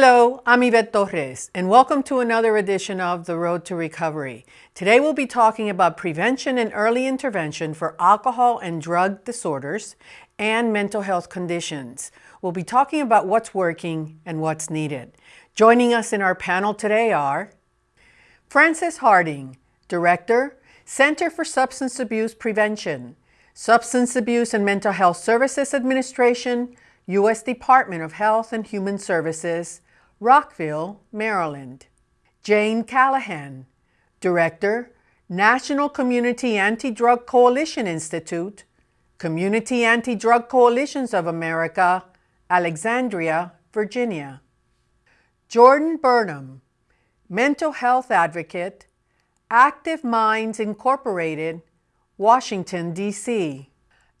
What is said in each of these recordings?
Hello, I'm Yvette Torres, and welcome to another edition of The Road to Recovery. Today we'll be talking about prevention and early intervention for alcohol and drug disorders and mental health conditions. We'll be talking about what's working and what's needed. Joining us in our panel today are Frances Harding, Director, Center for Substance Abuse Prevention, Substance Abuse and Mental Health Services Administration, U.S. Department of Health and Human Services, Rockville, Maryland. Jane Callahan, Director, National Community Anti-Drug Coalition Institute, Community Anti-Drug Coalitions of America, Alexandria, Virginia. Jordan Burnham, Mental Health Advocate, Active Minds Incorporated, Washington, D.C.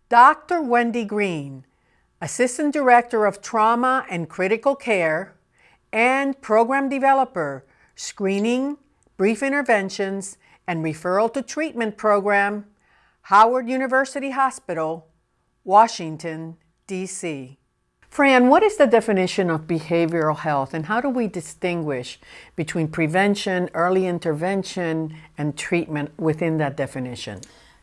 Dr. Wendy Green, Assistant Director of Trauma and Critical Care, and Program Developer, Screening, Brief Interventions, and Referral to Treatment Program, Howard University Hospital, Washington, D.C. Fran, what is the definition of behavioral health and how do we distinguish between prevention, early intervention, and treatment within that definition?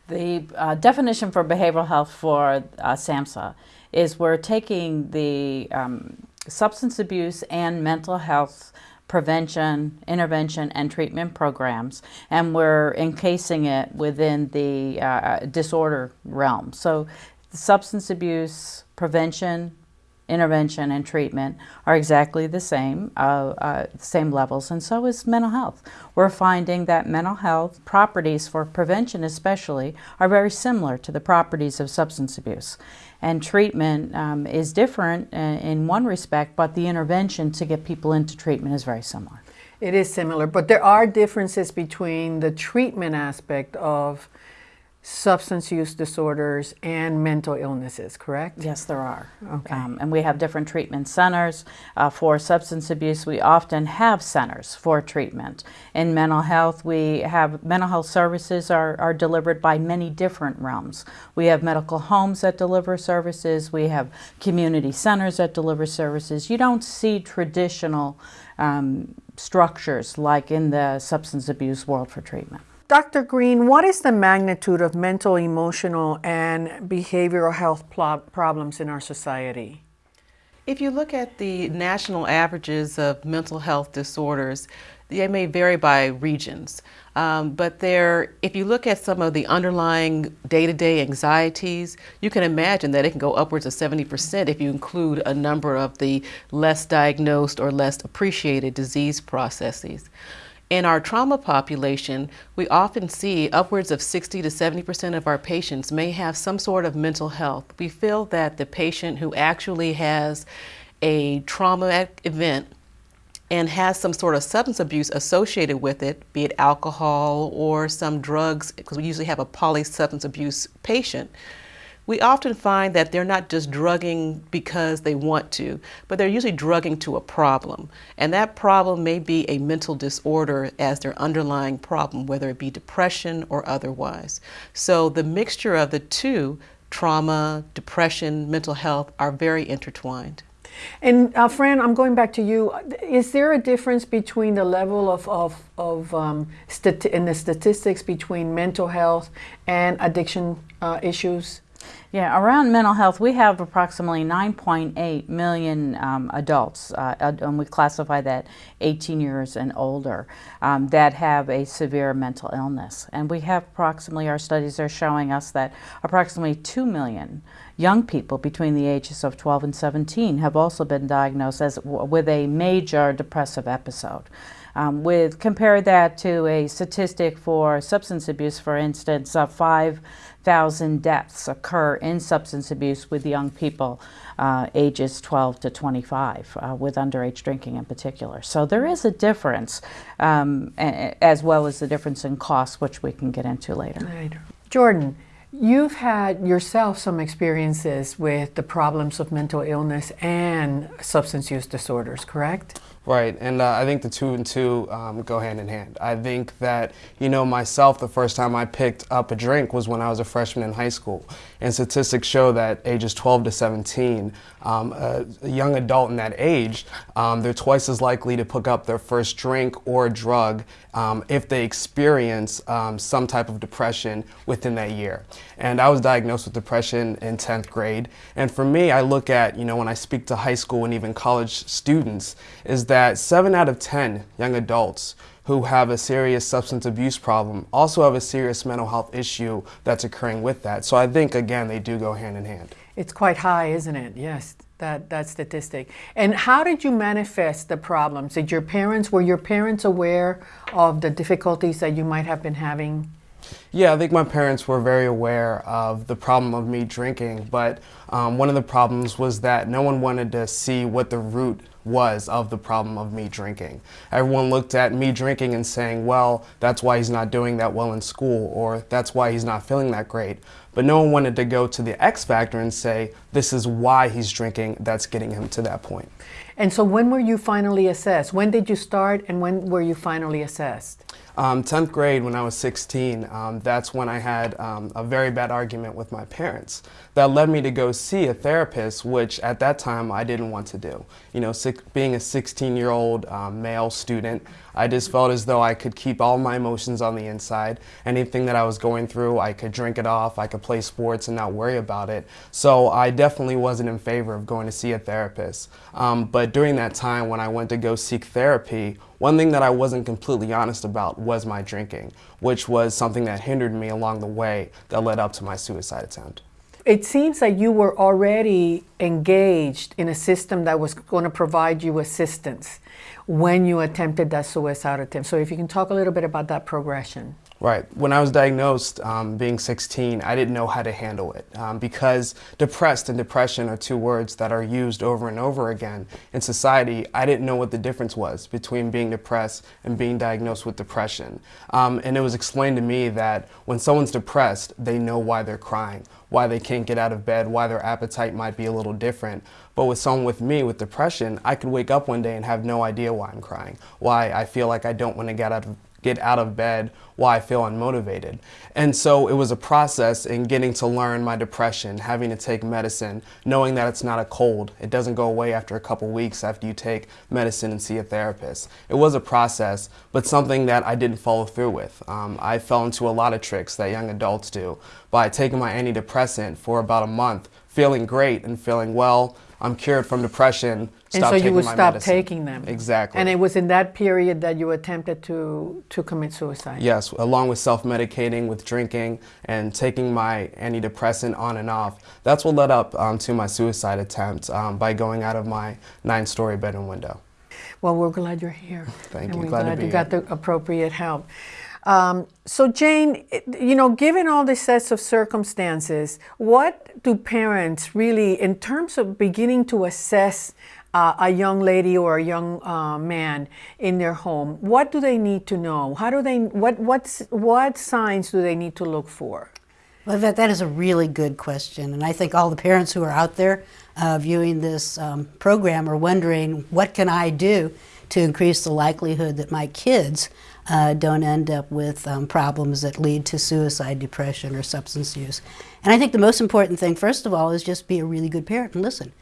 The uh, definition for behavioral health for uh, SAMHSA is we're taking the um, substance abuse and mental health prevention, intervention, and treatment programs, and we're encasing it within the uh, disorder realm. So substance abuse, prevention, intervention and treatment are exactly the same, uh, uh, same levels, and so is mental health. We're finding that mental health properties for prevention especially are very similar to the properties of substance abuse. And treatment um, is different uh, in one respect, but the intervention to get people into treatment is very similar. It is similar, but there are differences between the treatment aspect of substance use disorders and mental illnesses, correct? Yes, there are. Okay. Um, and we have different treatment centers. Uh, for substance abuse, we often have centers for treatment. In mental health, we have mental health services are, are delivered by many different realms. We have medical homes that deliver services. We have community centers that deliver services. You don't see traditional um, structures like in the substance abuse world for treatment. Dr. Green, what is the magnitude of mental, emotional, and behavioral health problems in our society? If you look at the national averages of mental health disorders, they may vary by regions. Um, but there, if you look at some of the underlying day-to-day -day anxieties, you can imagine that it can go upwards of 70% if you include a number of the less diagnosed or less appreciated disease processes. In our trauma population, we often see upwards of 60 to 70% of our patients may have some sort of mental health. We feel that the patient who actually has a traumatic event and has some sort of substance abuse associated with it, be it alcohol or some drugs, because we usually have a polysubstance abuse patient, we often find that they're not just drugging because they want to, but they're usually drugging to a problem. And that problem may be a mental disorder as their underlying problem, whether it be depression or otherwise. So the mixture of the two, trauma, depression, mental health, are very intertwined. And uh, Fran, I'm going back to you. Is there a difference between the level of, of, of um, in the statistics between mental health and addiction uh, issues? Yeah, around mental health, we have approximately 9.8 million um, adults, uh, and we classify that 18 years and older, um, that have a severe mental illness. And we have approximately, our studies are showing us that approximately 2 million young people between the ages of 12 and 17 have also been diagnosed as, with a major depressive episode. Um, with compare that to a statistic for substance abuse, for instance, uh, 5,000 deaths occur in substance abuse with young people uh, ages 12 to 25, uh, with underage drinking in particular. So there is a difference, um, as well as the difference in cost, which we can get into later. later. Jordan, You've had yourself some experiences with the problems of mental illness and substance use disorders, correct? Right, and uh, I think the two and two um, go hand in hand. I think that, you know, myself, the first time I picked up a drink was when I was a freshman in high school. And statistics show that ages 12 to 17, um, a, a, young adult in that age, um, they're twice as likely to pick up their first drink or drug um, if they experience um, some type of depression within that year. And I was diagnosed with depression in 10th grade. And for me, I look at, you know, when I speak to high school and even college students, is that seven out of 10 young adults who have a serious substance abuse problem also have a serious mental health issue that's occurring with that. So I think, again, they do go hand in hand. It's quite high, isn't it? Yes, that, that statistic. And how did you manifest the problems? Did your parents, were your parents aware of the difficulties that you might have been having? Yeah, I think my parents were very aware of the problem of me drinking, but um, one of the problems was that no one wanted to see what the root was of the problem of me drinking. Everyone looked at me drinking and saying, well, that's why he's not doing that well in school, or that's why he's not feeling that great. But no one wanted to go to the X factor and say, this is why he's drinking that's getting him to that point. And so when were you finally assessed? When did you start and when were you finally assessed? Um, 10th grade, when I was 16, um, that's when I had um, a very bad argument with my parents. That led me to go see a therapist, which at that time I didn't want to do. You know, being a 16-year-old um, male student, I just felt as though I could keep all my emotions on the inside. Anything that I was going through, I could drink it off, I could play sports and not worry about it. So I definitely wasn't in favor of going to see a therapist. Um, but during that time when I went to go seek therapy, one thing that I wasn't completely honest about was my drinking, which was something that hindered me along the way that led up to my suicide attempt. It seems that you were already engaged in a system that was going to provide you assistance when you attempted that suicide attempt. So if you can talk a little bit about that progression. Right. When I was diagnosed, um, being 16, I didn't know how to handle it um, because depressed and depression are two words that are used over and over again in society. I didn't know what the difference was between being depressed and being diagnosed with depression. Um, and it was explained to me that when someone's depressed, they know why they're crying, why they can't get out of bed, why their appetite might be a little different. But with someone with me with depression, I could wake up one day and have no idea why I'm crying, why I feel like I don't want to get out of get out of bed why I feel unmotivated. And so it was a process in getting to learn my depression, having to take medicine, knowing that it's not a cold. It doesn't go away after a couple weeks after you take medicine and see a therapist. It was a process, but something that I didn't follow through with. Um, I fell into a lot of tricks that young adults do by taking my antidepressant for about a month, feeling great and feeling well, I'm cured from depression. And so you would stop medicine. taking them. Exactly. And it was in that period that you attempted to, to commit suicide. Yes, along with self-medicating, with drinking, and taking my antidepressant on and off. That's what led up um, to my suicide attempt um, by going out of my nine-story bedroom window. Well, we're glad you're here. Thank and you. We're glad, glad you got the appropriate help. Um, so Jane, you know, given all these sets of circumstances, what do parents really, in terms of beginning to assess uh, a young lady or a young uh, man in their home, what do they need to know? How do they, what, what's, what signs do they need to look for? Well, that, that is a really good question. And I think all the parents who are out there uh, viewing this um, program are wondering, what can I do to increase the likelihood that my kids uh, don't end up with um, problems that lead to suicide, depression, or substance use. And I think the most important thing, first of all, is just be a really good parent and listen.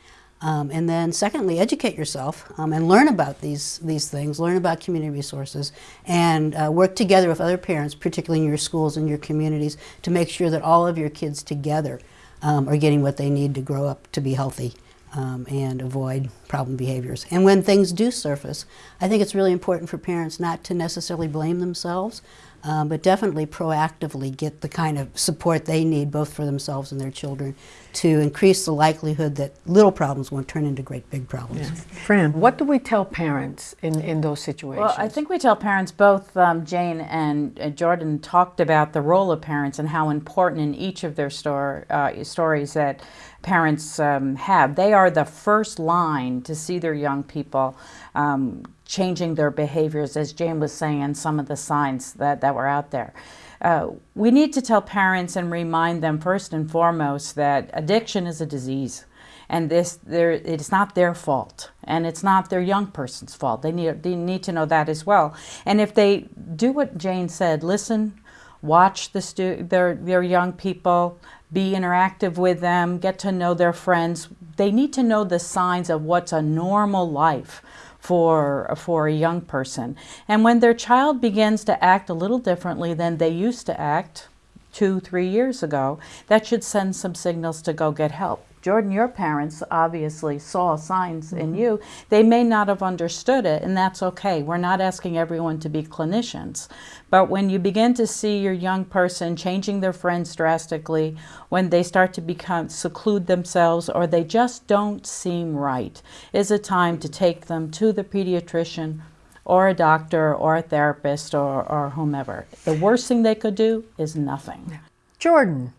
Um, and then secondly, educate yourself um, and learn about these, these things, learn about community resources, and uh, work together with other parents, particularly in your schools and your communities, to make sure that all of your kids together um, are getting what they need to grow up to be healthy um, and avoid problem behaviors. And when things do surface, I think it's really important for parents not to necessarily blame themselves, um, but definitely proactively get the kind of support they need both for themselves and their children to increase the likelihood that little problems won't turn into great big problems. Yes. Fran, what do we tell parents in, in those situations? Well, I think we tell parents, both um, Jane and uh, Jordan talked about the role of parents and how important in each of their store, uh, stories that parents um, have. They are the first line to see their young people um, changing their behaviors, as Jane was saying, and some of the signs that, that were out there. Uh, we need to tell parents and remind them first and foremost that addiction is a disease and this it's not their fault and it's not their young person's fault they need, they need to know that as well and if they do what jane said listen watch the their, their young people be interactive with them get to know their friends they need to know the signs of what's a normal life for, for a young person. And when their child begins to act a little differently than they used to act two, three years ago, that should send some signals to go get help. Jordan, your parents obviously saw signs mm -hmm. in mm-hmm. you. They may not have understood it, and that's okay. We're not asking everyone to be clinicians. But when you begin to see your young person changing their friends drastically, when they start to become seclude themselves or they just don't seem right, is a time to take them to the pediatrician or a doctor or a therapist or, or whomever. The worst thing they could do is nothing. Jordan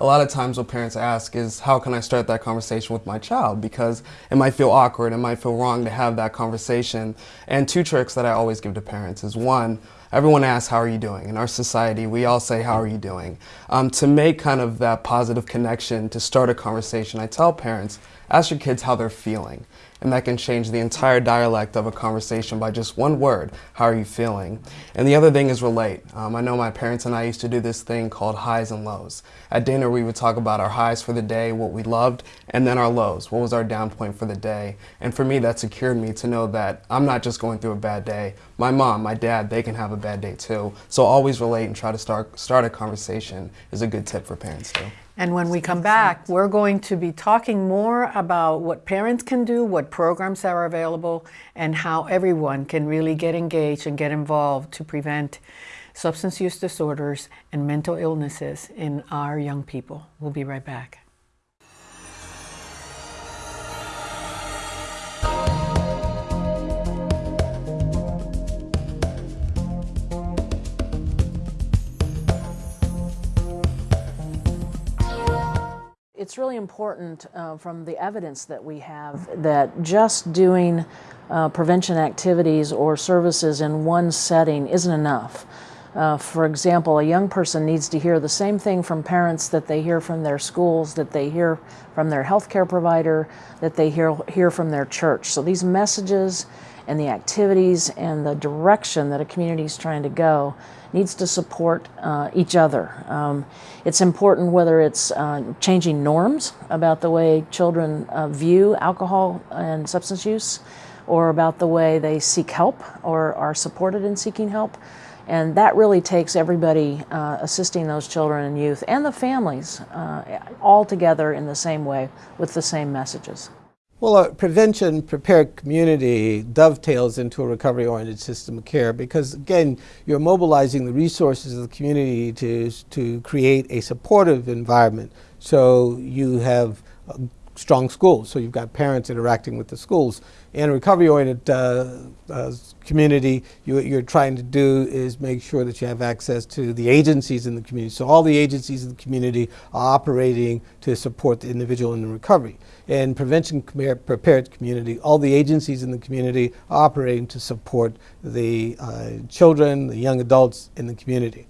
a lot of times what parents ask is how can I start that conversation with my child because it might feel awkward, it might feel wrong to have that conversation. And two tricks that I always give to parents is one, everyone asks how are you doing. In our society we all say how are you doing. Um, to make kind of that positive connection to start a conversation I tell parents ask your kids how they're feeling and that can change the entire dialect of a conversation by just one word, how are you feeling? And the other thing is relate. Um, I know my parents and I used to do this thing called highs and lows. At dinner we would talk about our highs for the day, what we loved, and then our lows, what was our down point for the day. And for me that secured me to know that I'm not just going through a bad day. My mom, my dad, they can have a bad day too. So always relate and try to start, start a conversation is a good tip for parents too. And when we come back, we're going to be talking more about what parents can do, what programs are available, and how everyone can really get engaged and get involved to prevent substance use disorders and mental illnesses in our young people. We'll be right back. It's really important uh, from the evidence that we have that just doing uh, prevention activities or services in one setting isn't enough. Uh, for example, a young person needs to hear the same thing from parents that they hear from their schools, that they hear from their healthcare provider, that they hear, hear from their church. So these messages and the activities and the direction that a community is trying to go needs to support uh, each other. Um, it's important whether it's uh, changing norms about the way children uh, view alcohol and substance use or about the way they seek help or are supported in seeking help. And that really takes everybody uh, assisting those children and youth and the families uh, all together in the same way with the same messages. Well, a prevention prepared community dovetails into a recovery oriented system of care because, again, you're mobilizing the resources of the community to, to create a supportive environment. So you have uh, strong schools, so you've got parents interacting with the schools. In a recovery oriented uh, uh, community, you, what you're trying to do is make sure that you have access to the agencies in the community. So all the agencies in the community are operating to support the individual in the recovery and prevention prepared community, all the agencies in the community are operating to support the uh, children, the young adults in the community.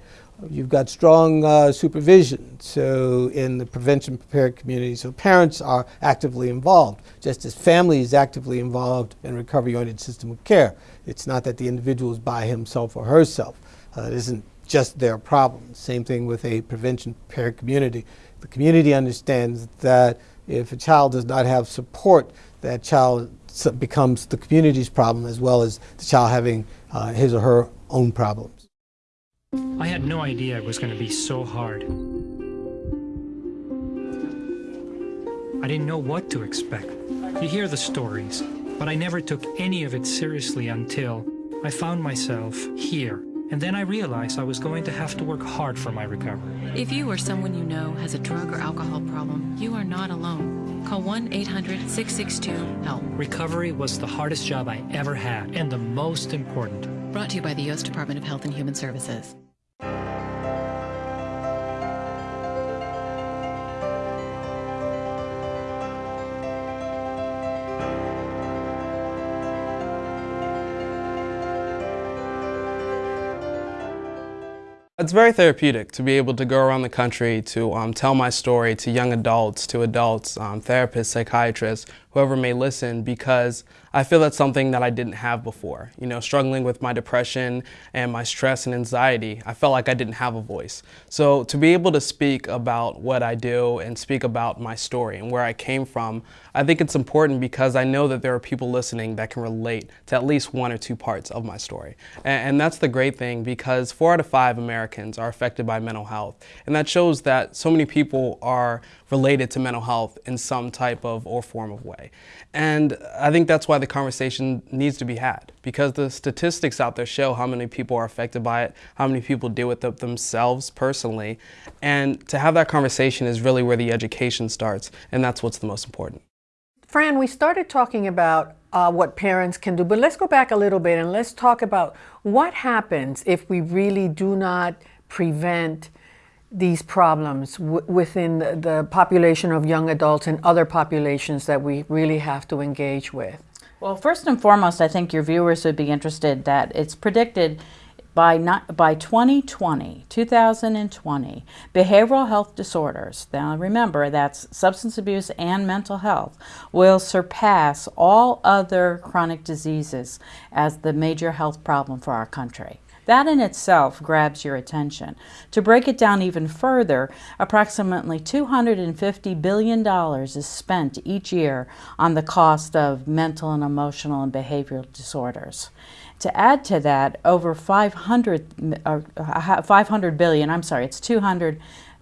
You've got strong uh, supervision, so in the prevention prepared community, so parents are actively involved, just as family is actively involved in recovery-oriented system of care. It's not that the individual is by himself or herself. Uh, it isn't just their problem. Same thing with a prevention prepared community. The community understands that if a child does not have support, that child becomes the community's problem as well as the child having uh, his or her own problems. I had no idea it was going to be so hard. I didn't know what to expect. You hear the stories, but I never took any of it seriously until I found myself here and then I realized I was going to have to work hard for my recovery. If you or someone you know has a drug or alcohol problem, you are not alone. Call 1 800 662 HELP. Recovery was the hardest job I ever had and the most important. Brought to you by the U.S. Department of Health and Human Services. It's very therapeutic to be able to go around the country to um, tell my story to young adults, to adults, um, therapists, psychiatrists, whoever may listen, because I feel that's something that I didn't have before. You know, struggling with my depression and my stress and anxiety, I felt like I didn't have a voice. So to be able to speak about what I do and speak about my story and where I came from, I think it's important because I know that there are people listening that can relate to at least one or two parts of my story. And, that's the great thing because four out of five Americans are affected by mental health. And that shows that so many people are related to mental health in some type of or form of way. And I think that's why the conversation needs to be had because the statistics out there show how many people are affected by it, how many people deal with it themselves personally. And to have that conversation is really where the education starts, and that's what's the most important. Fran, we started talking about uh, what parents can do, but let's go back a little bit and let's talk about what happens if we really do not prevent these problems within the, the population of young adults and other populations that we really have to engage with? Well, first and foremost, I think your viewers would be interested that it's predicted by not, by 2020, 2020, behavioral health disorders, now remember that's substance abuse and mental health, will surpass all other chronic diseases as the major health problem for our country. That in itself grabs your attention. To break it down even further, approximately $250 billion is spent each year on the cost of mental and emotional and behavioral disorders. To add to that, over 500, uh, 500 billion, I'm sorry, it's 200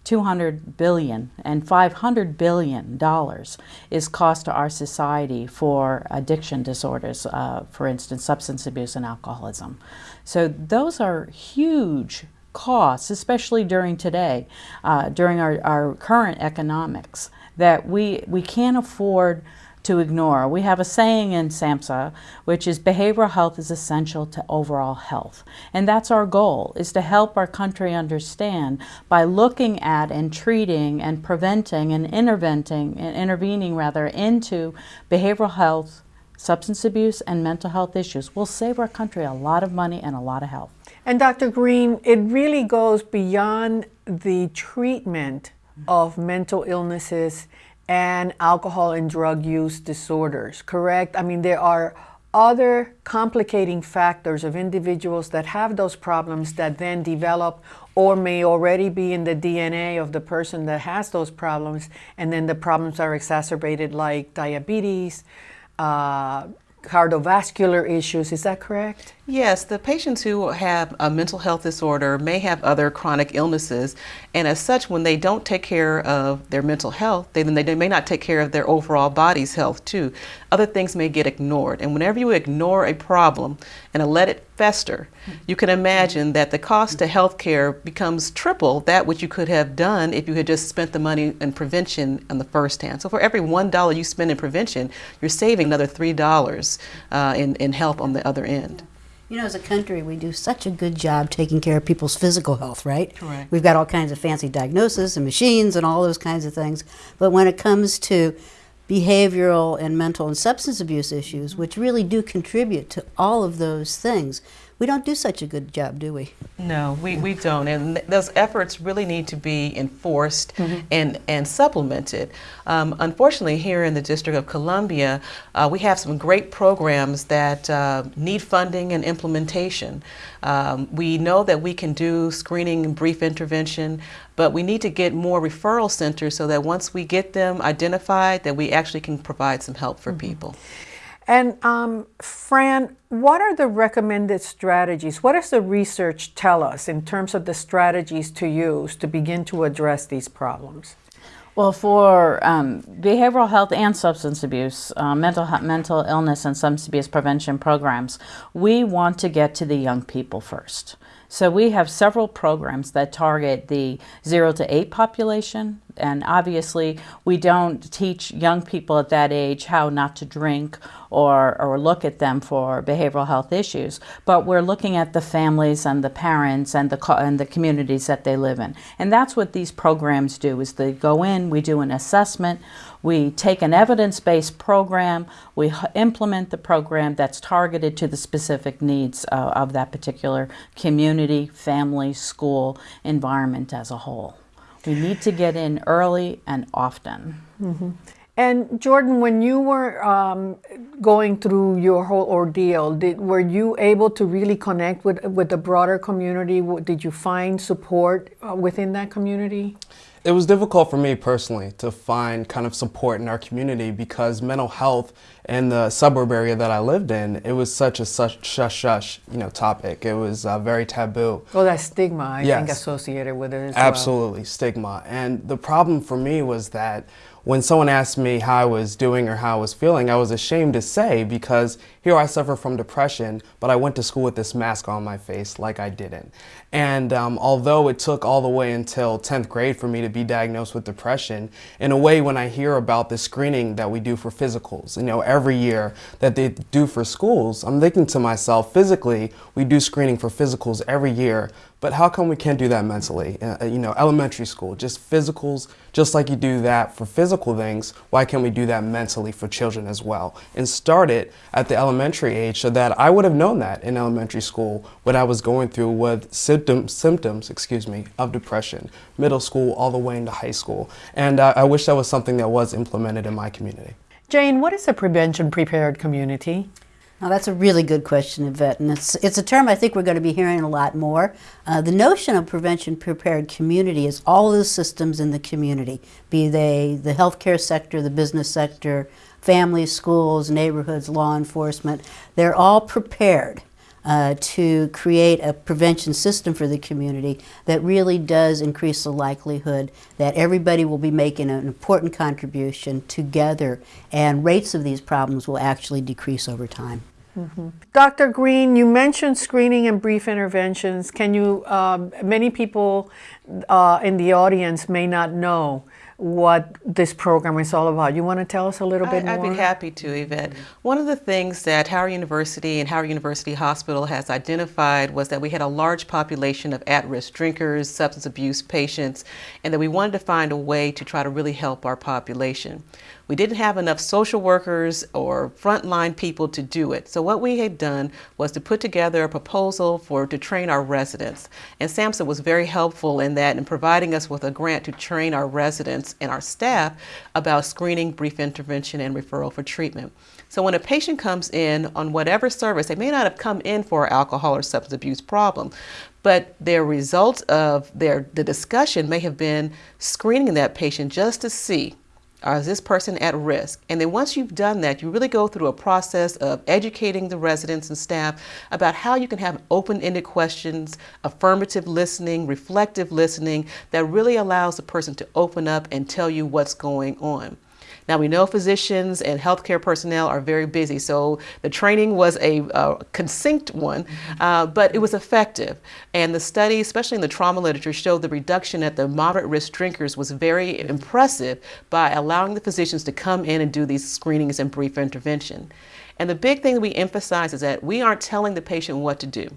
200 billion and 500 billion dollars is cost to our society for addiction disorders, uh, for instance, substance abuse and alcoholism. So those are huge costs, especially during today, uh, during our, our current economics, that we, we can't afford to ignore. We have a saying in SAMHSA, which is behavioral health is essential to overall health. And that's our goal, is to help our country understand by looking at and treating and preventing and intervening, and intervening rather, into behavioral health, substance abuse, and mental health issues. will save our country a lot of money and a lot of health. And Dr. Green, it really goes beyond the treatment of mental illnesses and alcohol and drug use disorders, correct? I mean, there are other complicating factors of individuals that have those problems that then develop or may already be in the DNA of the person that has those problems, and then the problems are exacerbated like diabetes, uh, cardiovascular issues. Is that correct? Yes, the patients who have a mental health disorder may have other chronic illnesses, and as such, when they don't take care of their mental health, they, then they may not take care of their overall body's health too. Other things may get ignored, and whenever you ignore a problem and let it fester, you can imagine that the cost to health care becomes triple that which you could have done if you had just spent the money in prevention on the first hand. So for every one dollar you spend in prevention, you're saving another three dollars uh, in, in help on the other end. You know, as a country, we do such a good job taking care of people's physical health, right? Correct. We've got all kinds of fancy diagnoses and machines and all those kinds of things. But when it comes to behavioral and mental and substance abuse issues, which really do contribute to all of those things, we don't do such a good job, do we? No, we, we don't. And those efforts really need to be enforced mm -hmm. and, and supplemented. Um, unfortunately, here in the District of Columbia, uh, we have some great programs that uh, need funding and implementation. Um, we know that we can do screening and brief intervention, but we need to get more referral centers so that once we get them identified, that we actually can provide some help for mm -hmm. people. And um, Fran, what are the recommended strategies? What does the research tell us in terms of the strategies to use to begin to address these problems? Well, for um, behavioral health and substance abuse, uh, mental mental illness and substance abuse prevention programs, we want to get to the young people first. So we have several programs that target the 0 to 8 population, And obviously, we don't teach young people at that age how not to drink or, or look at them for behavioral health issues, but we're looking at the families and the parents and the, and the communities that they live in. And that's what these programs do, is they go in, we do an assessment, we take an evidence-based program, we implement the program that's targeted to the specific needs uh, of that particular community, family, school, environment as a whole. We need to get in early and often. Mm -hmm. And Jordan, when you were um, going through your whole ordeal, did, were you able to really connect with, with the broader community? Did you find support uh, within that community? It was difficult for me personally to find kind of support in our community because mental health in the suburb area that I lived in, it was such a such shush shush you know topic. It was uh, very taboo. Well, that stigma I yes. think associated with it as Absolutely, well. stigma. And the problem for me was that when someone asked me how I was doing or how I was feeling, I was ashamed to say because here I suffer from depression, but I went to school with this mask on my face like I didn't. And um, although it took all the way until 10th grade for me to be diagnosed with depression, in a way when I hear about the screening that we do for physicals, you know, every year that they do for schools, I'm thinking to myself, physically, we do screening for physicals every year, but how come we can't do that mentally? Uh, uh, you know, elementary school, just physicals, just like you do that for physical things, why can't we do that mentally for children as well? And start it at the elementary age so that I would have known that in elementary school what I was going through with symptoms, symptoms excuse me, of depression, middle school all the way into high school. And uh, I wish that was something that was implemented in my community. Jane, what is a prevention prepared community? Now that's a really good question, Yvette, and it's, it's a term I think we're going to be hearing a lot more. Uh, the notion of prevention prepared community is all the systems in the community, be they the healthcare sector, the business sector, families, schools, neighborhoods, law enforcement. They're all prepared uh, to create a prevention system for the community that really does increase the likelihood that everybody will be making an important contribution together and rates of these problems will actually decrease over time. Mm -hmm. Dr. Green, you mentioned screening and brief interventions. Can you, um, many people uh, in the audience may not know what this program is all about. You want to tell us a little bit I, more? I'd be happy to, Yvette. One of the things that Howard University and Howard University Hospital has identified was that we had a large population of at-risk drinkers, substance abuse patients, and that we wanted to find a way to try to really help our population. We didn't have enough social workers or frontline people to do it. So what we had done was to put together a proposal for to train our residents. And SAMHSA was very helpful in that in providing us with a grant to train our residents and our staff about screening, brief intervention, and referral for treatment. So when a patient comes in on whatever service, they may not have come in for alcohol or substance abuse problem, but their result of their the discussion may have been screening that patient just to see is this person at risk? And then once you've done that, you really go through a process of educating the residents and staff about how you can have open-ended questions, affirmative listening, reflective listening that really allows the person to open up and tell you what's going on. Now we know physicians and healthcare personnel are very busy, so the training was a uh, one, mm-hmm. uh, but it was effective. And the study, especially in the trauma literature, showed the reduction at the moderate risk drinkers was very impressive by allowing the physicians to come in and do these screenings and brief intervention. And the big thing that we emphasize is that we aren't telling the patient what to do.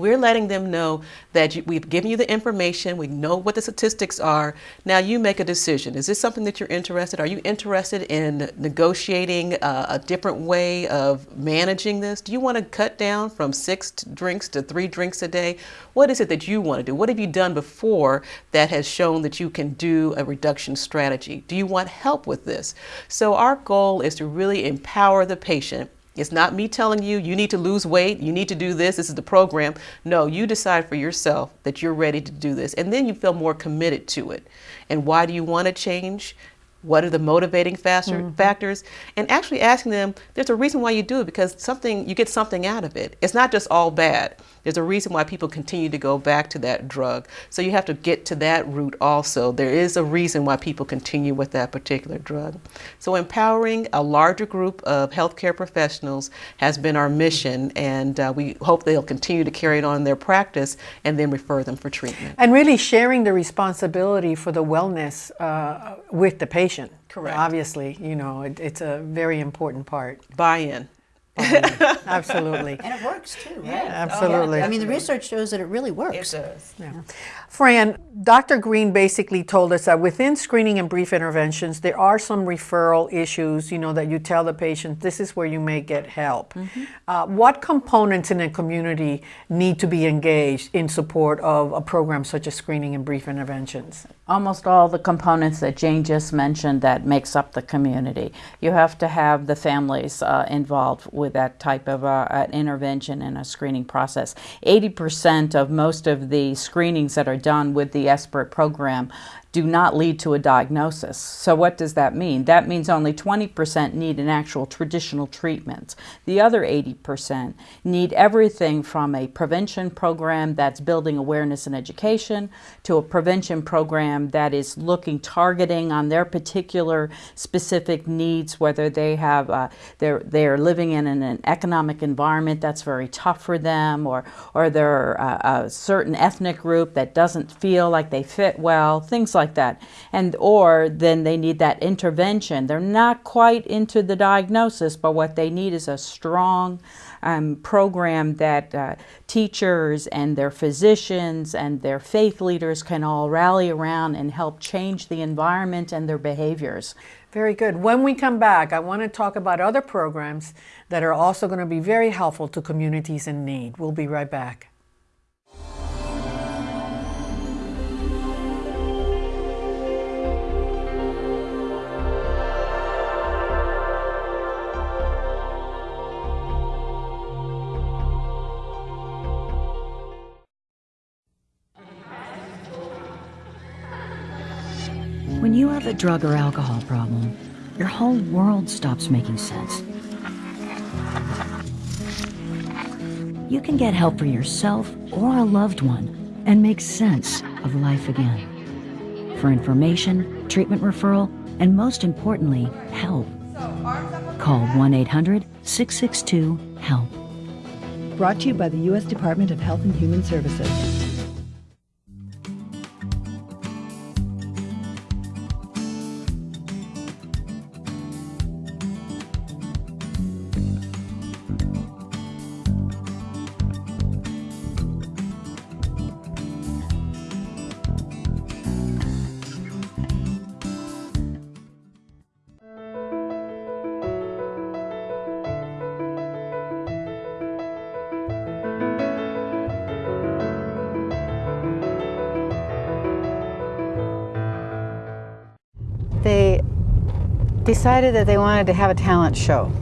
We're letting them know that you, we've given you the information, we know what the statistics are. Now you make a decision. Is this something that you're interested? Are you interested in negotiating uh, a different way of managing this? Do you want to cut down from six drinks to three drinks a day? What is it that you want to do? What have you done before that has shown that you can do a reduction strategy? Do you want help with this? So our goal is to really empower the patient it's not me telling you, you need to lose weight, you need to do this, this is the program. No, you decide for yourself that you're ready to do this. And then you feel more committed to it. And why do you want to change? What are the motivating factor, mm -hmm. factors? And actually asking them, there's a reason why you do it because something you get something out of it. It's not just all bad. There's a reason why people continue to go back to that drug. So you have to get to that root also. There is a reason why people continue with that particular drug. So empowering a larger group of healthcare professionals has been our mission, and uh, we hope they'll continue to carry it on in their practice and then refer them for treatment. And really sharing the responsibility for the wellness uh, with the patient. Correct. Obviously, you know, it, it's a very important part. Buy-in. Absolutely. And it works too, right? Absolutely. I mean, the research shows that it really works. It does. Fran, Dr. Green basically told us that within screening and brief interventions, there are some referral issues, you know, that you tell the patient, this is where you may get help. Uh, what components in a community need to be engaged in support of a program such as screening and brief interventions? almost all the components that Jane just mentioned that makes up the community. You have to have the families uh, involved with that type of uh, an intervention and a screening process. 80% of most of the screenings that are done with the SBIRT program do not lead to a diagnosis. So what does that mean? That means only 20% need an actual traditional treatment. The other 80% need everything from a prevention program that's building awareness and education to a prevention program that is looking targeting on their particular specific needs, whether they have uh, they're they're living in an, an, economic environment that's very tough for them, or or they're uh, a certain ethnic group that doesn't feel like they fit well, things like that. And or then they need that intervention. They're not quite into the diagnosis, but what they need is a strong um, program that uh, teachers and their physicians and their faith leaders can all rally around and help change the environment and their behaviors. Very good. When we come back, I want to talk about other programs that are also going to be very helpful to communities in need. We'll be right back. A drug or alcohol problem, your whole world stops making sense. You can get help for yourself or a loved one and make sense of life again. For information, treatment referral, and most importantly, help, call 1 800 662 HELP. Brought to you by the U.S. Department of Health and Human Services. Decided that they wanted to have a talent show.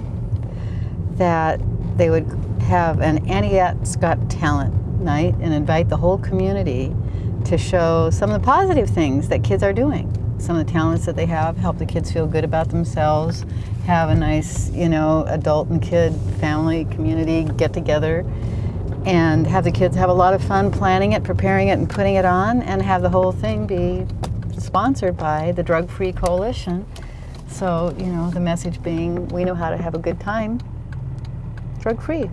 That they would have an Antiett's Got Talent night and invite the whole community to show some of the positive things that kids are doing. Some of the talents that they have, help the kids feel good about themselves, have a nice, you know, adult and kid family community get together and have the kids have a lot of fun planning it, preparing it, and putting it on, and have the whole thing be sponsored by the Drug Free Coalition. So, you know, the message being we know how to have a good time drug free.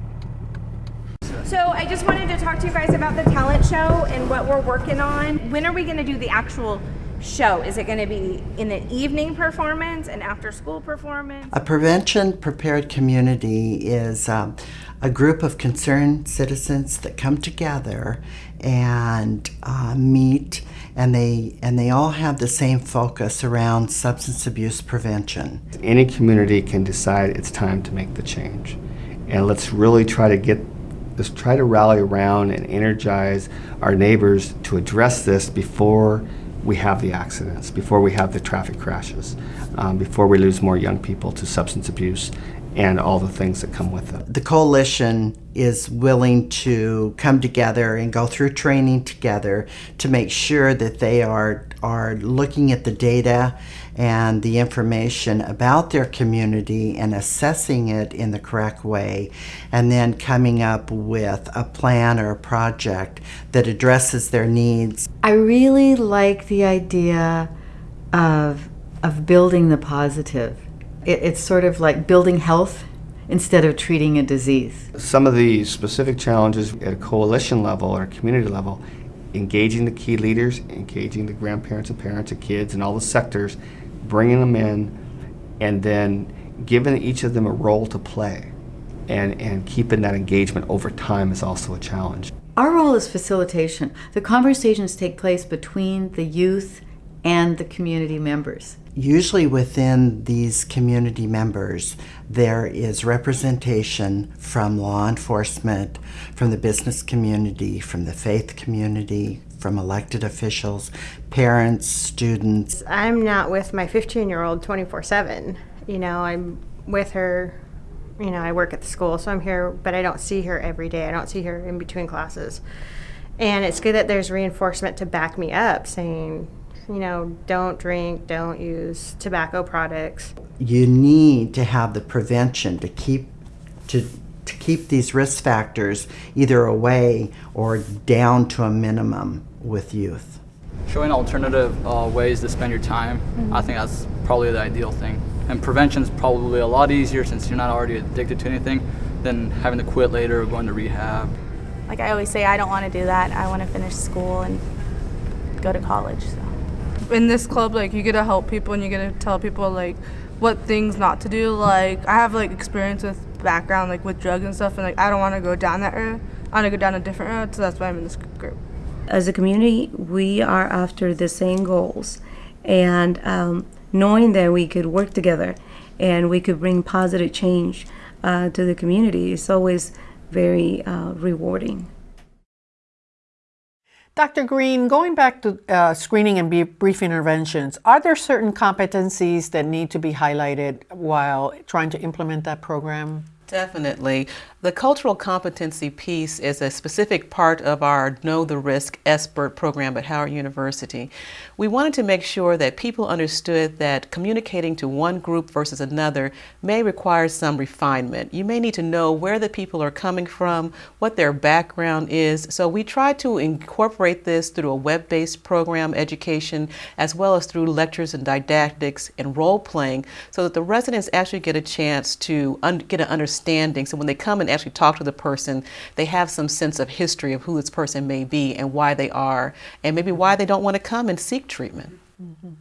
So I just wanted to talk to you guys about the talent show and what we're working on. When are we going to do the actual show? Is it going to be in the evening performance, an after school performance? A prevention prepared community is um, a group of concerned citizens that come together and uh, meet and they and they all have the same focus around substance abuse prevention. Any community can decide it's time to make the change. And let's really try to get let's try to rally around and energize our neighbors to address this before we have the accidents, before we have the traffic crashes, um, before we lose more young people to substance abuse and all the things that come with it. The coalition is willing to come together and go through training together to make sure that they are are looking at the data and the information about their community and assessing it in the correct way, and then coming up with a plan or a project that addresses their needs. I really like the idea of, of building the positive. It, it's sort of like building health instead of treating a disease. Some of the specific challenges at a coalition level or community level, engaging the key leaders, engaging the grandparents and parents and kids and all the sectors, bringing them in, and then giving each of them a role to play. And, and keeping that engagement over time is also a challenge. Our role is facilitation. The conversations take place between the youth and the community members. Usually within these community members, there is representation from law enforcement, from the business community, from the faith community, from elected officials, parents, students. I'm not with my 15 year old 24 7. You know, I'm with her, you know, I work at the school, so I'm here, but I don't see her every day. I don't see her in between classes. And it's good that there's reinforcement to back me up saying, you know, don't drink, don't use tobacco products. You need to have the prevention to keep to to keep these risk factors either away or down to a minimum with youth. Showing alternative uh, ways to spend your time, mm-hmm. I think that's probably the ideal thing. And prevention is probably a lot easier since you're not already addicted to anything than having to quit later or going to rehab. Like I always say, I don't want to do that. I want to finish school and go to college. So in this club, like you get to help people and you get to tell people like what things not to do. Like I have like experience with background like with drugs and stuff, and like I don't want to go down that road. I want to go down a different road, so that's why I'm in this group. As a community, we are after the same goals, and um, knowing that we could work together and we could bring positive change uh, to the community is always very uh, rewarding. Dr. Green, going back to uh, screening and brief interventions, are there certain competencies that need to be highlighted while trying to implement that program? Definitely. The cultural competency piece is a specific part of our Know the Risk SBIRT program at Howard University. We wanted to make sure that people understood that communicating to one group versus another may require some refinement. You may need to know where the people are coming from, what their background is. So we try to incorporate this through a web-based program education as well as through lectures and didactics and role playing so that the residents actually get a chance to get an understanding. So when they come and actually talk to the person, they have some sense of history of who this person may be and why they are, and maybe why they don't want to come and seek treatment. Mm -hmm.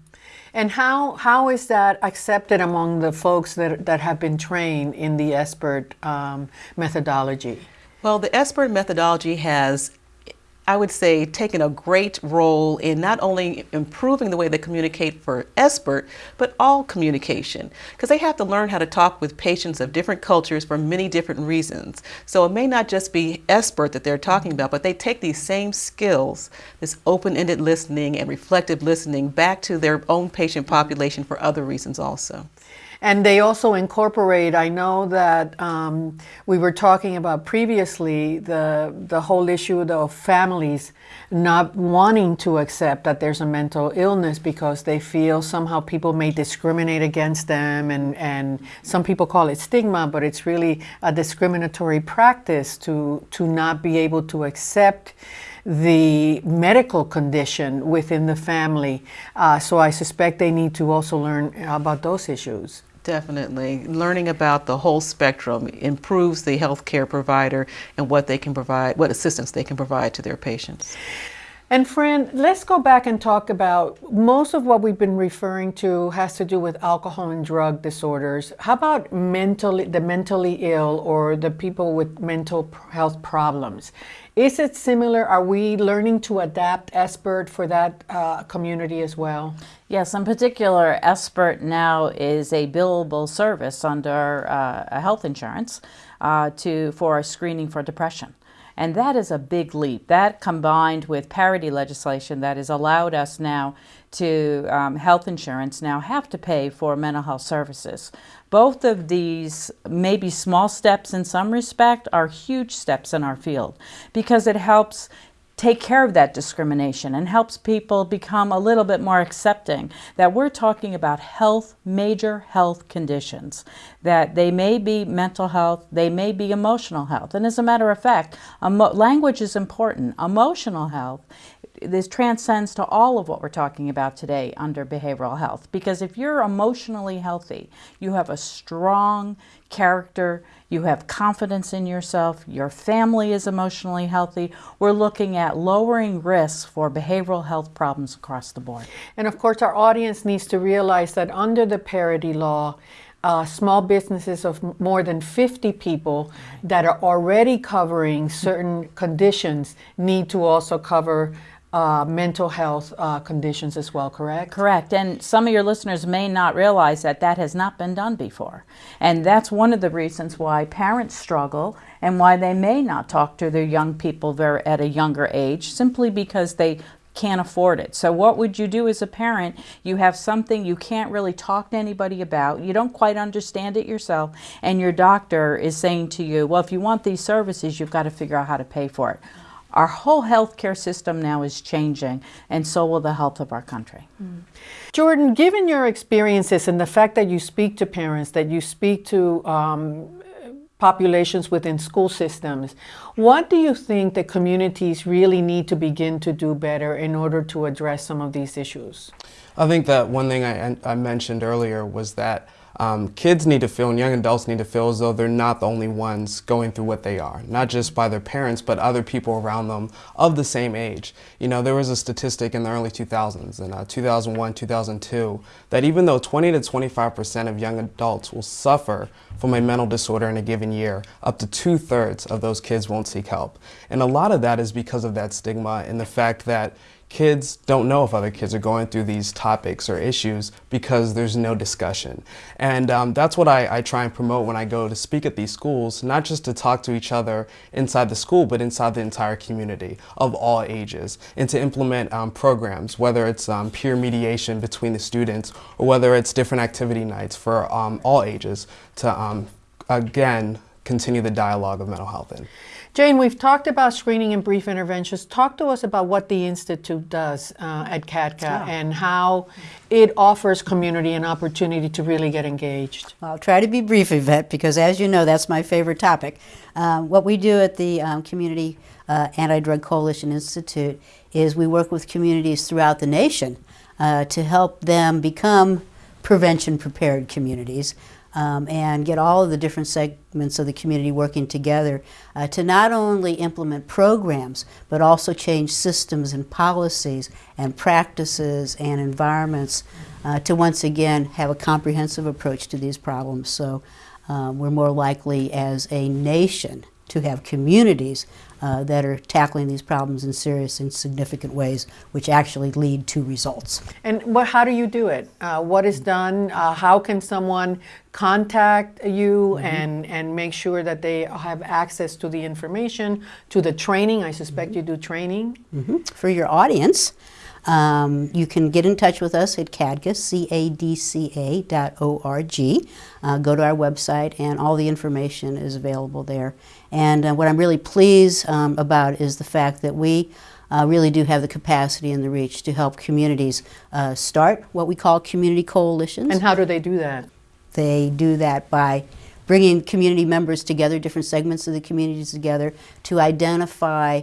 And how, how is that accepted among the folks that, that have been trained in the SBIRT um, methodology? Well, the SBIRT methodology has I would say, taken a great role in not only improving the way they communicate for SBIRT, but all communication. Because they have to learn how to talk with patients of different cultures for many different reasons. So it may not just be SBIRT that they're talking about, but they take these same skills, this open-ended listening and reflective listening, back to their own patient population for other reasons also. And they also incorporate, I know that um, we were talking about previously the, the whole issue of families not wanting to accept that there's a mental illness because they feel somehow people may discriminate against them and, and some people call it stigma, but it's really a discriminatory practice to, to not be able to accept the medical condition within the family. Uh, so I suspect they need to also learn about those issues. Definitely. Learning about the whole spectrum improves the healthcare provider and what they can provide, what assistance they can provide to their patients. And Fran, let's go back and talk about most of what we've been referring to has to do with alcohol and drug disorders. How about mentally, the mentally ill or the people with mental health problems? Is it similar? Are we learning to adapt SBIRT for that uh, community as well? Yes, in particular, SBIRT now is a billable service under uh, health insurance uh, to for screening for depression. And that is a big leap. That combined with parity legislation that has allowed us now to um, health insurance now have to pay for mental health services. Both of these, maybe small steps in some respect, are huge steps in our field because it helps take care of that discrimination and helps people become a little bit more accepting that we're talking about health, major health conditions, that they may be mental health, they may be emotional health. And as a matter of fact, language is important. Emotional health this transcends to all of what we're talking about today under behavioral health. Because if you're emotionally healthy, you have a strong character, you have confidence in yourself, your family is emotionally healthy, we're looking at lowering risks for behavioral health problems across the board. And of course, our audience needs to realize that under the parity law, uh, small businesses of more than 50 people that are already covering certain conditions need to also cover uh, mental health uh, conditions as well, correct? Correct. And some of your listeners may not realize that that has not been done before. And that's one of the reasons why parents struggle and why they may not talk to their young people very, at a younger age, simply because they can't afford it. So what would you do as a parent? You have something you can't really talk to anybody about. You don't quite understand it yourself. And your doctor is saying to you, well, if you want these services, you've got to figure out how to pay for it. Our whole healthcare system now is changing, and so will the health of our country. Mm. Jordan, given your experiences and the fact that you speak to parents, that you speak to um, populations within school systems, what do you think that communities really need to begin to do better in order to address some of these issues? I think that one thing I, I mentioned earlier was that um, kids need to feel and young adults need to feel as though they're not the only ones going through what they are, not just by their parents, but other people around them of the same age. You know, there was a statistic in the early 2000s, in uh, 2001, 2002, that even though 20 to 25% of young adults will suffer from a mental disorder in a given year, up to two thirds of those kids won't seek help. And a lot of that is because of that stigma and the fact that kids don't know if other kids are going through these topics or issues because there's no discussion. And um, that's what I, I, try and promote when I go to speak at these schools, not just to talk to each other inside the school, but inside the entire community of all ages, and to implement um, programs, whether it's um, peer mediation between the students or whether it's different activity nights for um, all ages to, um, again, continue the dialogue of mental health in. Jane, we've talked about screening and brief interventions. Talk to us about what the Institute does uh, at CADCA yeah. and how it offers community an opportunity to really get engaged. I'll try to be brief, Yvette, because as you know, that's my favorite topic. Um, what we do at the um, Community uh, Anti-Drug Coalition Institute is we work with communities throughout the nation uh, to help them become prevention prepared communities um, and get all of the different segments of the community working together uh, to not only implement programs, but also change systems and policies and practices and environments uh, to once again have a comprehensive approach to these problems. So um, we're more likely as a nation to have communities uh, that are tackling these problems in serious and significant ways, which actually lead to results. And what, how do you do it? Uh, what is done? Uh, how can someone contact you mm-hmm. and, and make sure that they have access to the information, to the training? I suspect mm-hmm. you do training. Mm-hmm. For your audience, um, you can get in touch with us at CADCA, C-A-D-C-A dot O-R-G. Uh, go to our website and all the information is available there. And uh, what I'm really pleased um, about is the fact that we uh, really do have the capacity and the reach to help communities uh, start what we call community coalitions. And how do they do that? They do that by bringing community members together, different segments of the communities together, to identify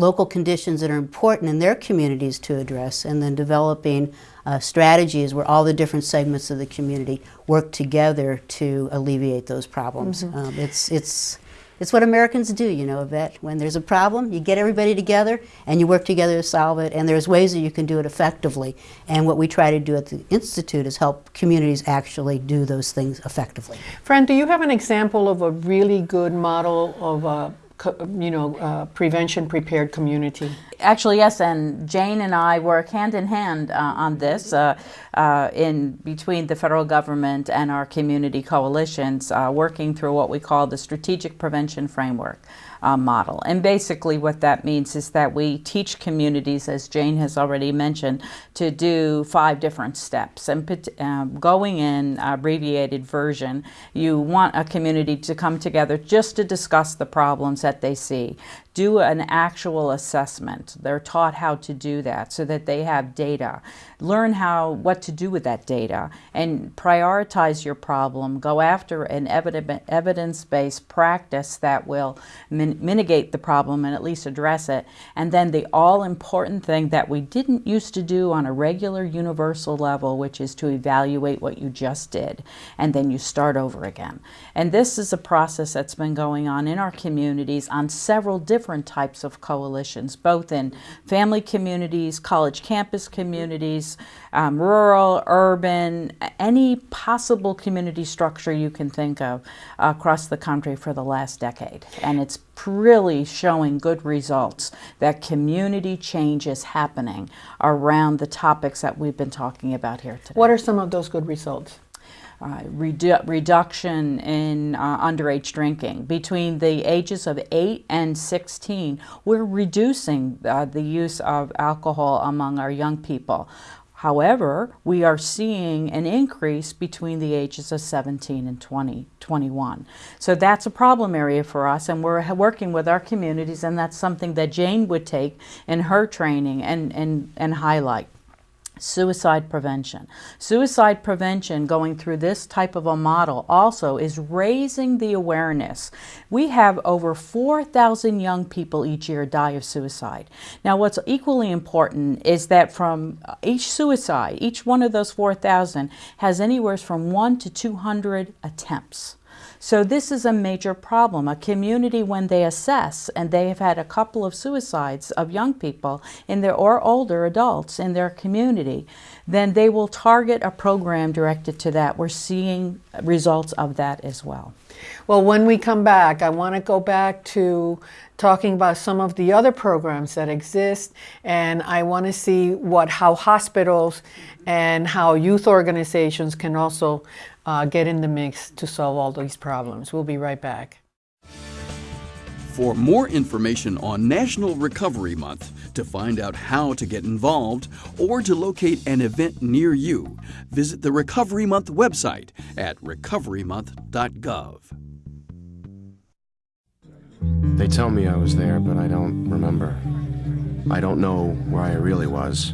local conditions that are important in their communities to address, and then developing uh, strategies where all the different segments of the community work together to alleviate those problems. Mm -hmm. um, it's, it's, it's what Americans do, you know, Yvette. When there's a problem, you get everybody together and you work together to solve it, and there's ways that you can do it effectively. And what we try to do at the Institute is help communities actually do those things effectively. Fran, do you have an example of a really good model of a you know, uh, prevention prepared community? Actually, yes, and Jane and I work hand in hand uh, on this uh, uh in between the federal government and our community coalitions, uh, working through what we call the Strategic Prevention Framework uh, model. And basically what that means is that we teach communities, as Jane has already mentioned, to do five different steps. And um, going in abbreviated version, you want a community to come together just to discuss the problems that they see, do an actual assessment. They're taught how to do that so that they have data. Learn how what to do with that data and prioritize your problem. Go after an evidence-based practice that will min mitigate the problem and at least address it. And then the all-important thing that we didn't used to do on a regular universal level, which is to evaluate what you just did. And then you start over again. And this is a process that's been going on in our communities on several different types of coalitions, both in family communities, college campus communities, um, rural, urban, any possible community structure you can think of across the country for the last decade. And it's really showing good results that community change is happening around the topics that we've been talking about here today. What are some of those good results? Uh, redu reduction in uh, underage drinking. Between the ages of 8 and 16, we're reducing uh, the use of alcohol among our young people. However, we are seeing an increase between the ages of 17 and 20, 21. So that's a problem area for us and we're working with our communities and that's something that Jane would take in her training and, and, and highlight suicide prevention. Suicide prevention going through this type of a model also is raising the awareness. We have over 4,000 young people each year die of suicide. Now what's equally important is that from uh, each suicide, each one of those 4,000 has anywhere from 1 to 200 attempts. So this is a major problem. A community, when they assess, and they have had a couple of suicides of young people in their or older adults in their community, then they will target a program directed to that. We're seeing results of that as well. Well, when we come back, I want to go back to talking about some of the other programs that exist, and I want to see what how hospitals and how youth organizations can also uh, get in the mix to solve all these problems. We'll be right back. For more information on National Recovery Month, to find out how to get involved, or to locate an event near you, visit the Recovery Month website at recoverymonth.gov. They tell me I was there, but I don't remember. I don't know where I really was.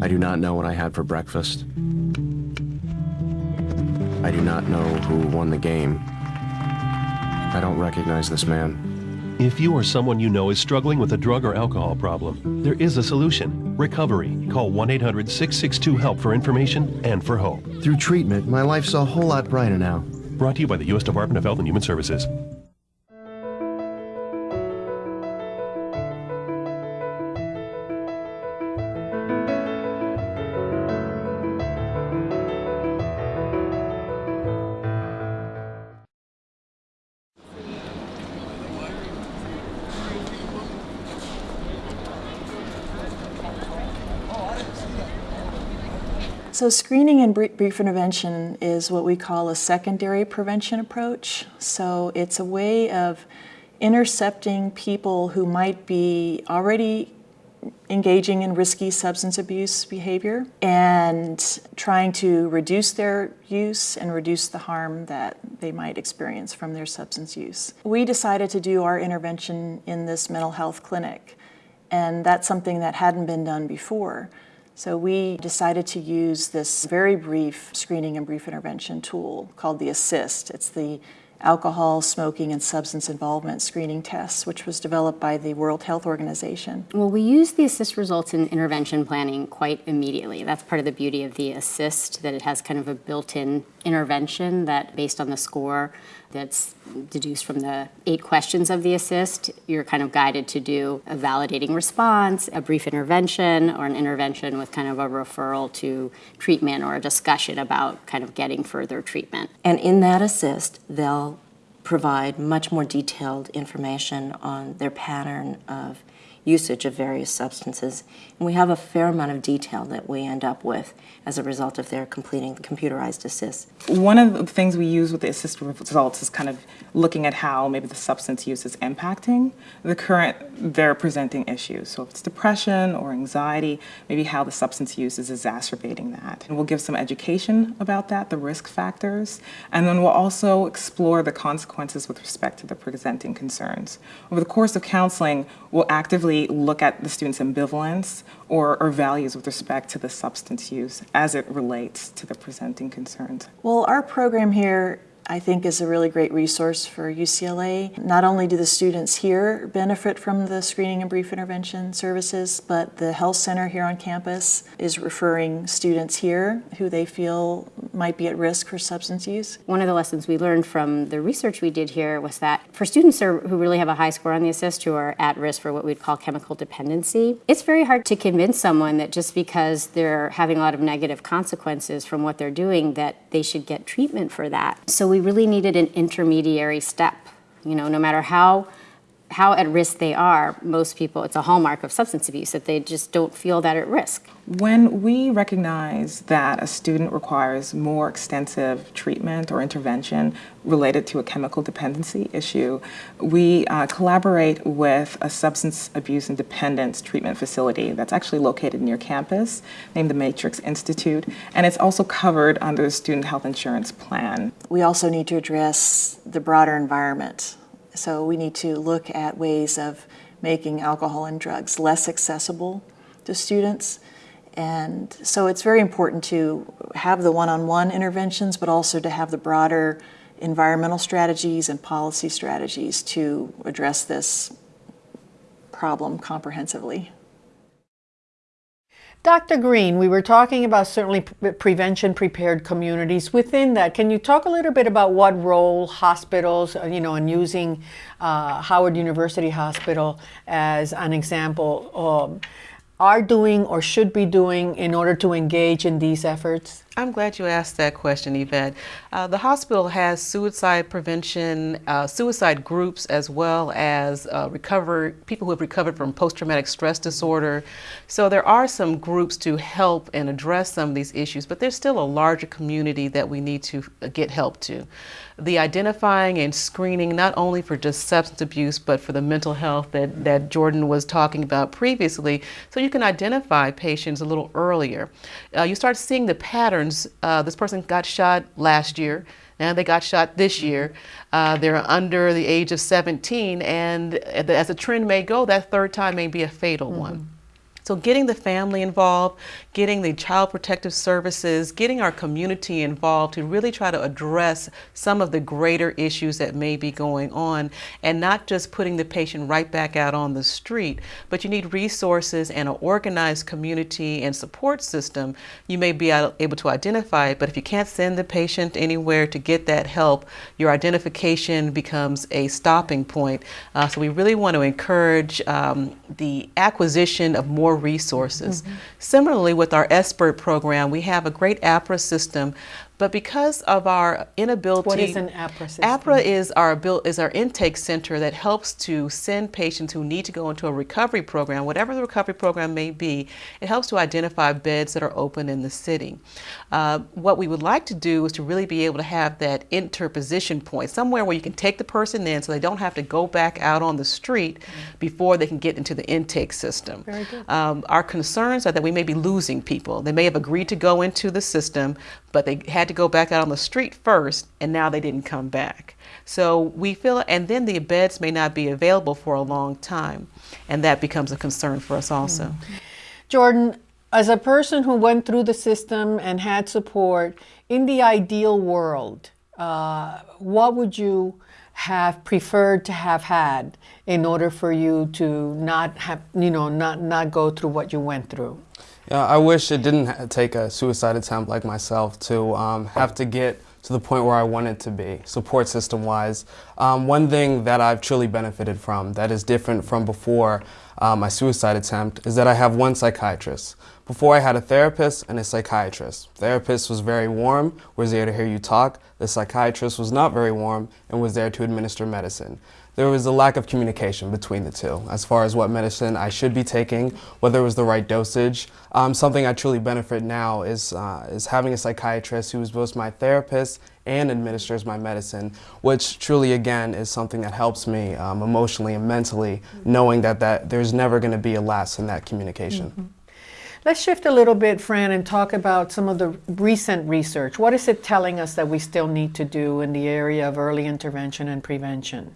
I do not know what I had for breakfast. I do not know who won the game. I don't recognize this man. If you or someone you know is struggling with a drug or alcohol problem, there is a solution. Recovery. Call 1 800 662 HELP for information and for hope. Through treatment, my life's a whole lot brighter now. Brought to you by the U.S. Department of Health and Human Services. So screening and brief intervention is what we call a secondary prevention approach. So it's a way of intercepting people who might be already engaging in risky substance abuse behavior and trying to reduce their use and reduce the harm that they might experience from their substance use. We decided to do our intervention in this mental health clinic and that's something that hadn't been done before. So we decided to use this very brief screening and brief intervention tool called the ASSIST. It's the alcohol, smoking, and substance involvement screening test, which was developed by the World Health Organization. Well, we use the ASSIST results in intervention planning quite immediately. That's part of the beauty of the ASSIST, that it has kind of a built-in intervention that, based on the score, that's deduced from the eight questions of the assist. You're kind of guided to do a validating response, a brief intervention, or an intervention with kind of a referral to treatment or a discussion about kind of getting further treatment. And in that assist, they'll provide much more detailed information on their pattern of usage of various substances. And we have a fair amount of detail that we end up with as a result of their completing the computerized assist. One of the things we use with the assist results is kind of looking at how maybe the substance use is impacting the current, they're presenting issues. So if it's depression or anxiety, maybe how the substance use is exacerbating that. And we'll give some education about that, the risk factors, and then we'll also explore the consequences with respect to the presenting concerns. Over the course of counseling, we'll actively look at the student's ambivalence or, or values with respect to the substance use as it relates to the presenting concerns. Well, our program here I think is a really great resource for UCLA. Not only do the students here benefit from the screening and brief intervention services, but the health center here on campus is referring students here who they feel might be at risk for substance use. One of the lessons we learned from the research we did here was that for students who really have a high score on the assist who are at risk for what we'd call chemical dependency, it's very hard to convince someone that just because they're having a lot of negative consequences from what they're doing that they should get treatment for that. So we we really needed an intermediary step. You know, no matter how how at risk they are, most people, it's a hallmark of substance abuse that they just don't feel that at risk. When we recognize that a student requires more extensive treatment or intervention related to a chemical dependency issue, we uh, collaborate with a substance abuse and dependence treatment facility that's actually located near campus named the Matrix Institute, and it's also covered under the Student Health Insurance Plan. We also need to address the broader environment so we need to look at ways of making alcohol and drugs less accessible to students. And so it's very important to have the one-on-one -on -one interventions, but also to have the broader environmental strategies and policy strategies to address this problem comprehensively. Dr. Green, we were talking about certainly prevention prepared communities. Within that, can you talk a little bit about what role hospitals, uh, you know, and using uh, Howard University Hospital as an example, um, are doing or should be doing in order to engage in these efforts? I'm glad you asked that question, Yvette. Uh, the hospital has suicide prevention, uh, suicide groups, as well as uh, recover, people who have recovered from post-traumatic stress disorder. So there are some groups to help and address some of these issues, but there's still a larger community that we need to uh, get help to. The identifying and screening, not only for just substance abuse, but for the mental health that, that Jordan was talking about previously, so you can identify patients a little earlier. Uh, you start seeing the patterns uh, this person got shot last year. Now they got shot this year. Uh, they're under the age of 17, and as the trend may go, that third time may be a fatal mm -hmm. one. So getting the family involved, getting the child protective services, getting our community involved to really try to address some of the greater issues that may be going on and not just putting the patient right back out on the street, but you need resources and an organized community and support system. You may be able to identify it, but if you can't send the patient anywhere to get that help, your identification becomes a stopping point. Uh, so we really want to encourage um, the acquisition of more resources. Mm -hmm. Similarly, with our SBIRT program, we have a great APRA system but because of our inability, what is an APRA system? APRA is our is our intake center that helps to send patients who need to go into a recovery program, whatever the recovery program may be. It helps to identify beds that are open in the city. Uh, what we would like to do is to really be able to have that interposition point, somewhere where you can take the person in, so they don't have to go back out on the street mm -hmm. before they can get into the intake system. Very good. Um, our concerns are that we may be losing people. They may have agreed to go into the system, but they had to go back out on the street first and now they didn't come back. So we feel, and then the beds may not be available for a long time, and that becomes a concern for us also. Jordan, as a person who went through the system and had support, in the ideal world, uh, what would you have preferred to have had in order for you to not have, you know, not, not go through what you went through? Yeah, I wish it didn't take a suicide attempt like myself to um, have to get to the point where I wanted to be, support system wise. Um, one thing that I've truly benefited from that is different from before uh, my suicide attempt is that I have one psychiatrist. Before I had a therapist and a psychiatrist. Therapist was very warm, was there to hear you talk. The psychiatrist was not very warm and was there to administer medicine. There was a lack of communication between the two as far as what medicine I should be taking, whether it was the right dosage. Um, something I truly benefit now is, uh, is having a psychiatrist who is both my therapist and administers my medicine, which truly, again, is something that helps me um, emotionally and mentally, knowing that, that there's never going to be a lapse in that communication. Mm -hmm. Let's shift a little bit, Fran, and talk about some of the recent research. What is it telling us that we still need to do in the area of early intervention and prevention?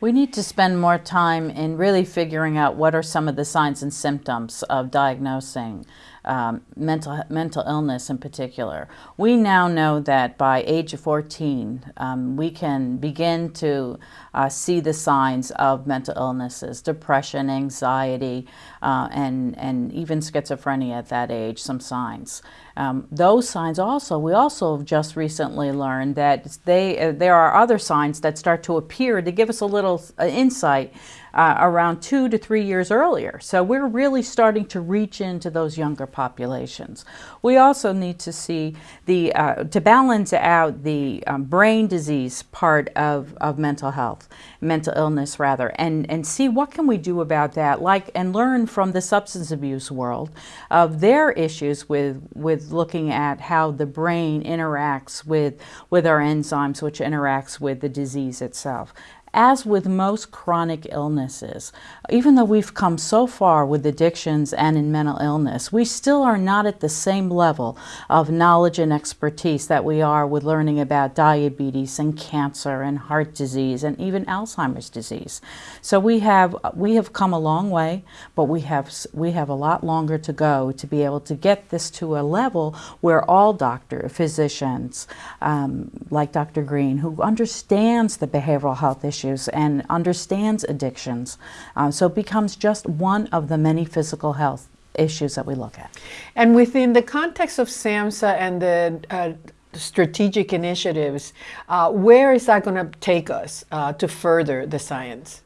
We need to spend more time in really figuring out what are some of the signs and symptoms of diagnosing um, mental, mental illness in particular. We now know that by age of 14, um, we can begin to uh, see the signs of mental illnesses, depression, anxiety, uh, and, and even schizophrenia at that age, some signs. Um, those signs also, we also just recently learned that they, uh, there are other signs that start to appear to give us a little uh, insight uh, around two to three years earlier. So we're really starting to reach into those younger populations. We also need to see the, uh, to balance out the um, brain disease part of, of mental health, mental illness rather, and, and see what can we do about that, like, and learn from the substance abuse world of their issues with, with looking at how the brain interacts with, with our enzymes, which interacts with the disease itself. As with most chronic illnesses, even though we've come so far with addictions and in mental illness, we still are not at the same level of knowledge and expertise that we are with learning about diabetes and cancer and heart disease and even Alzheimer's disease. So we have, we have come a long way, but we have, we have a lot longer to go to be able to get this to a level where all doctor, physicians, um, like Dr. Green, who understands the behavioral health issues issues and understands addictions. Uh, so it becomes just one of the many physical health issues that we look at. And within the context of SAMHSA and the uh, strategic initiatives, uh, where is that going to take us uh, to further the science?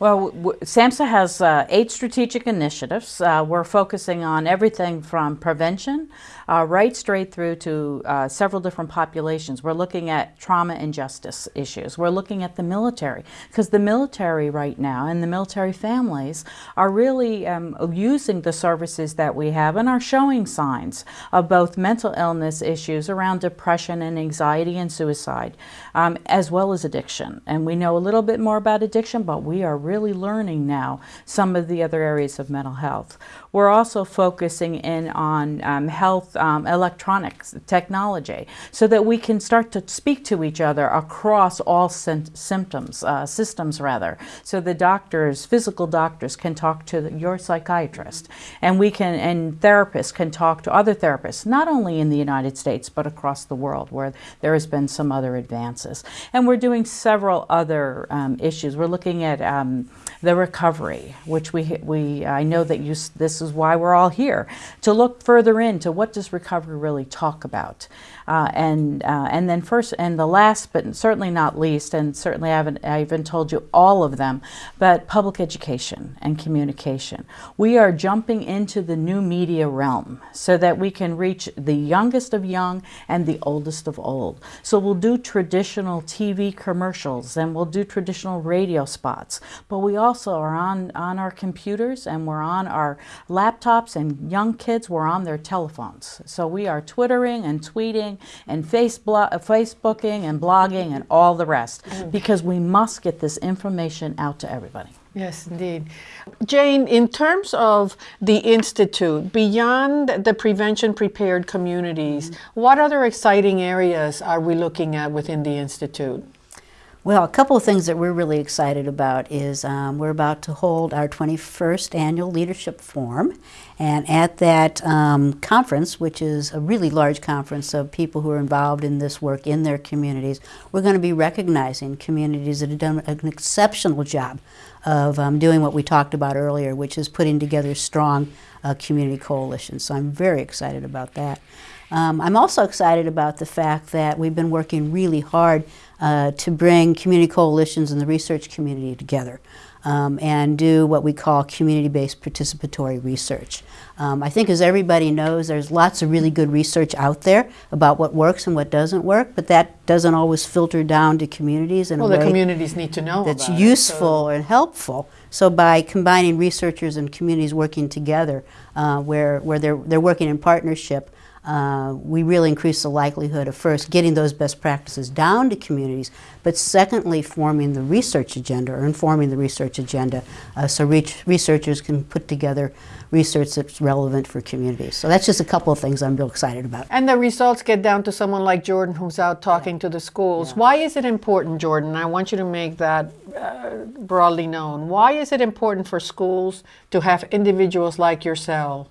Well, SAMHSA has uh, eight strategic initiatives. Uh, we're focusing on everything from prevention uh, right straight through to uh, several different populations. We're looking at trauma and justice issues. We're looking at the military because the military right now and the military families are really um, using the services that we have and are showing signs of both mental illness issues around depression and anxiety and suicide, um, as well as addiction. And we know a little bit more about addiction, but we are really learning now some of the other areas of mental health. We're also focusing in on um, health um, electronics technology so that we can start to speak to each other across all symptoms, uh, systems rather. So the doctors, physical doctors can talk to your psychiatrist and we can, and therapists can talk to other therapists, not only in the United States, but across the world where there has been some other advances. And we're doing several other um, issues. We're looking at um, the recovery, which we, we I know that you, this is why we're all here, to look further into what does recovery really talk about. Uh, and, uh, and then first, and the last, but certainly not least, and certainly I haven't, I haven't told you all of them, but public education and communication. We are jumping into the new media realm so that we can reach the youngest of young and the oldest of old. So we'll do traditional TV commercials and we'll do traditional radio spots, but we also are on, on our computers and we're on our laptops and young kids, we're on their telephones. So we are twittering and tweeting and Facebook, Facebooking and blogging and all the rest mm. because we must get this information out to everybody. Yes, indeed. Jane, in terms of the Institute, beyond the prevention prepared communities, mm -hmm. what other exciting areas are we looking at within the Institute? Well, a couple of things that we're really excited about is um, we're about to hold our 21st annual leadership forum. And at that um, conference, which is a really large conference of people who are involved in this work in their communities, we're going to be recognizing communities that have done an exceptional job of um, doing what we talked about earlier, which is putting together strong uh, community coalitions. So I'm very excited about that. Um, I'm also excited about the fact that we've been working really hard uh, to bring community coalitions and the research community together. um, and do what we call community-based participatory research. Um, I think as everybody knows, there's lots of really good research out there about what works and what doesn't work, but that doesn't always filter down to communities in well, a way the communities need to know that's useful it, so. and helpful. So by combining researchers and communities working together, uh, where, where they're, they're working in partnership, uh, we really increase the likelihood of first getting those best practices down to communities, but secondly forming the research agenda or informing the research agenda uh, so researchers can put together research that's relevant for communities. So that's just a couple of things I'm real excited about. And the results get down to someone like Jordan who's out talking yeah. to the schools. Yeah. Why is it important, Jordan? I want you to make that uh, broadly known. Why is it important for schools to have individuals like yourself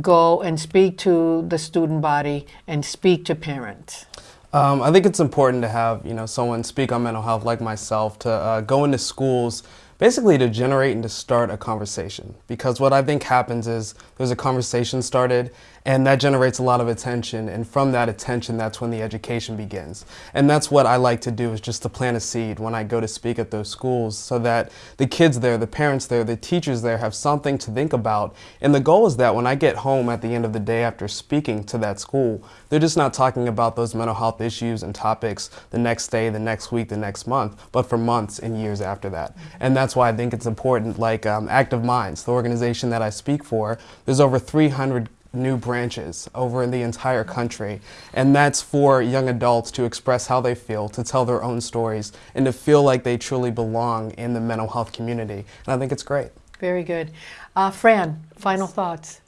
go and speak to the student body and speak to parents? Um, I think it's important to have you know someone speak on mental health like myself to uh, go into schools basically to generate and to start a conversation. Because what I think happens is there's a conversation started and that generates a lot of attention and from that attention that's when the education begins. And that's what I like to do is just to plant a seed when I go to speak at those schools so that the kids there, the parents there, the teachers there have something to think about. And the goal is that when I get home at the end of the day after speaking to that school, they're just not talking about those mental health issues and topics the next day, the next week, the next month, but for months and years after that. And that's why I think it's important, like um, Active Minds, the organization that I speak for, there's over 300 new branches over in the entire country. And that's for young adults to express how they feel, to tell their own stories, and to feel like they truly belong in the mental health community. And I think it's great. Very good. Uh, Fran, final thoughts.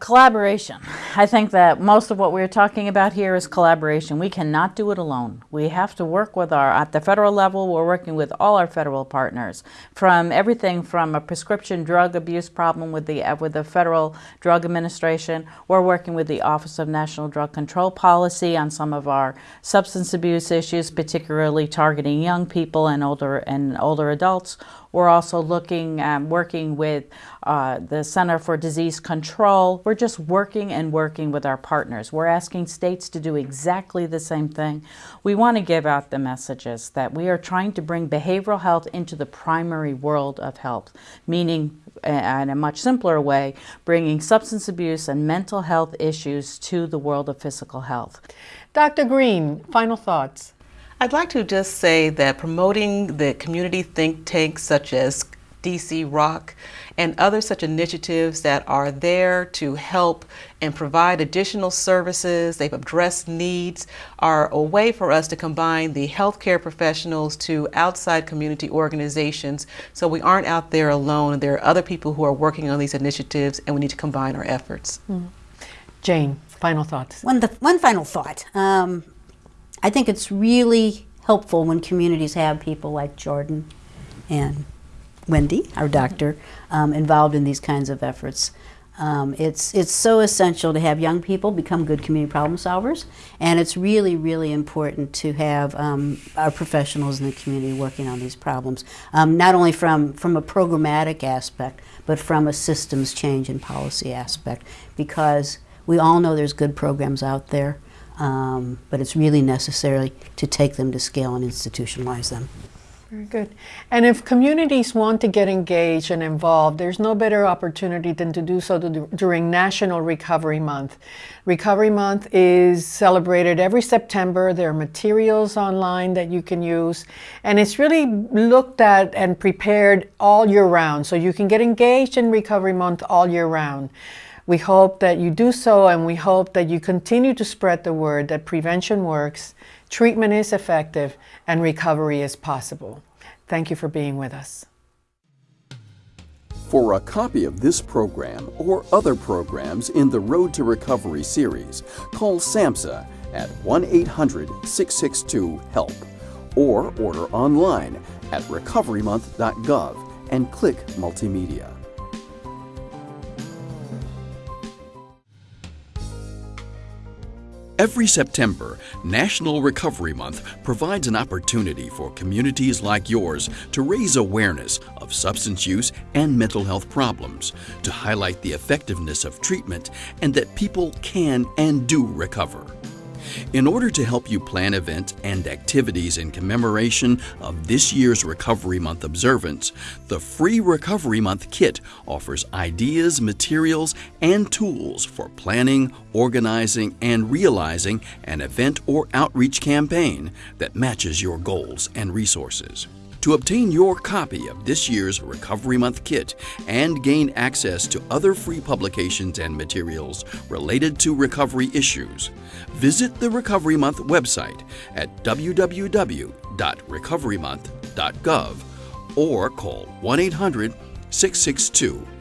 Collaboration. I think that most of what we're talking about here is collaboration. We cannot do it alone. We have to work with our, at the federal level, we're working with all our federal partners from everything from a prescription drug abuse problem with the, with the Federal Drug Administration. We're working with the Office of National Drug Control Policy on some of our substance abuse issues, particularly targeting young people and older, and older adults. We're also looking, um, working with uh, the Center for Disease Control. We're just working and working with our partners. We're asking states to do exactly the same thing. We want to give out the messages that we are trying to bring behavioral health into the primary world of health, meaning in a much simpler way, bringing substance abuse and mental health issues to the world of physical health. Dr. Green, final thoughts. I'd like to just say that promoting the community think tanks such as DC Rock and other such initiatives that are there to help and provide additional services, they've addressed needs, are a way for us to combine the healthcare professionals to outside community organizations so we aren't out there alone. There are other people who are working on these initiatives and we need to combine our efforts. Mm. Jane, final thoughts. One, the, one final thought. Um, I think it's really helpful when communities have people like Jordan and Wendy, our doctor, um, involved in these kinds of efforts. Um, it's, it's so essential to have young people become good community problem solvers, and it's really, really important to have um, our professionals in the community working on these problems, um, not only from, from a programmatic aspect, but from a systems change and policy aspect, because we all know there's good programs out there, um, but it's really necessary to take them to scale and institutionalize them. Very good. And if communities want to get engaged and involved, there's no better opportunity than to do so during National Recovery Month. Recovery Month is celebrated every September. There are materials online that you can use, and it's really looked at and prepared all year round. So you can get engaged in Recovery Month all year round. We hope that you do so and we hope that you continue to spread the word that prevention works, treatment is effective, and recovery is possible. Thank you for being with us. For a copy of this program or other programs in the Road to Recovery series, call SAMHSA at 1 800 662 HELP or order online at recoverymonth.gov and click Multimedia. Every September, National Recovery Month provides an opportunity for communities like yours to raise awareness of substance use and mental health problems, to highlight the effectiveness of treatment, and that people can and do recover. In order to help you plan events and activities in commemoration of this year's Recovery Month observance, the free Recovery Month kit offers ideas, materials, and tools for planning, organizing, and realizing an event or outreach campaign that matches your goals and resources. To obtain your copy of this year's Recovery Month kit and gain access to other free publications and materials related to recovery issues, visit the Recovery Month website at www.recoverymonth.gov or call 1 800 662 HELP.